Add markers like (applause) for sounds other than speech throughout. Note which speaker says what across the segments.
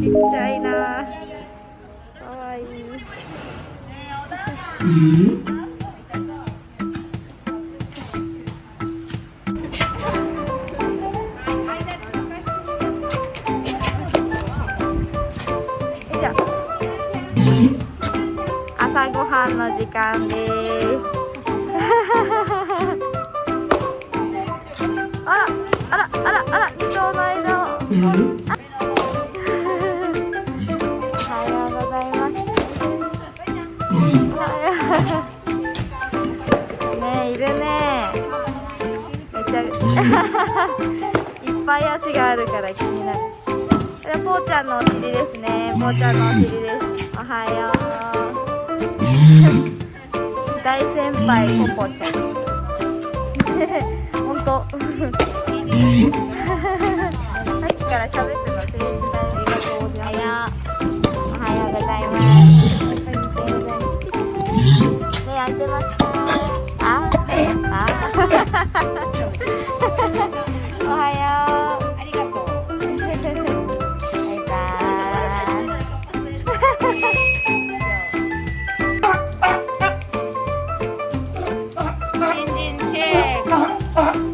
Speaker 1: ちっちゃいな。かわいい。朝ごはんの時間ですいるね。めっちゃ (laughs) いっぱい足があるから気になる。これぽーちゃんのお尻ですね。ぽーちゃんのお尻です。おはよう。大先輩ポポちゃん。(laughs) 本当。(laughs) さっきから喋ってるの誠実だよおはようございます。おはよう。ございます。目開いてますおはようありがとうバイバーイ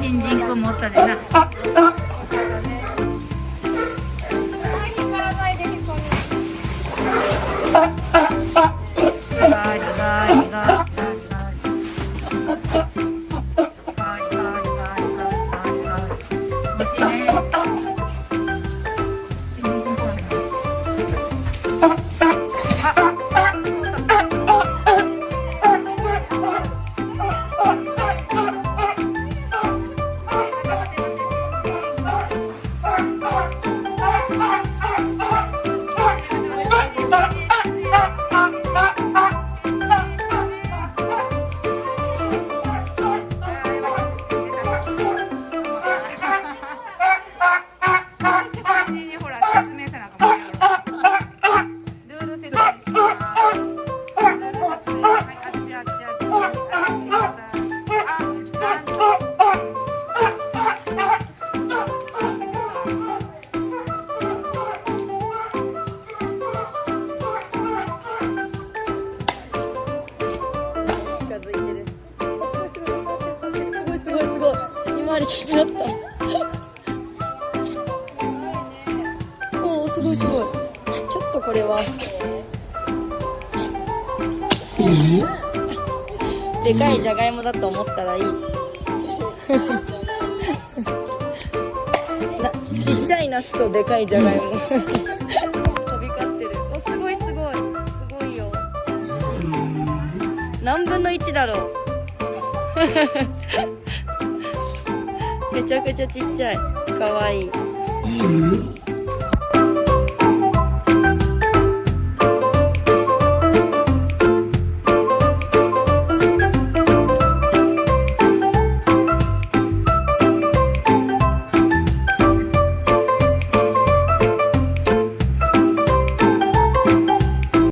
Speaker 1: 新人君もったでな。
Speaker 2: 今あれ気になった。おおすごいすごい。ちょっとこれは。でかいじゃがいもだと思ったらいい。なちっちゃいナスとでかいじゃがいも。飛び交ってる。おすごいすごい。すごいよ。何分の1だろうめちゃくちゃちっちゃい。かわいい。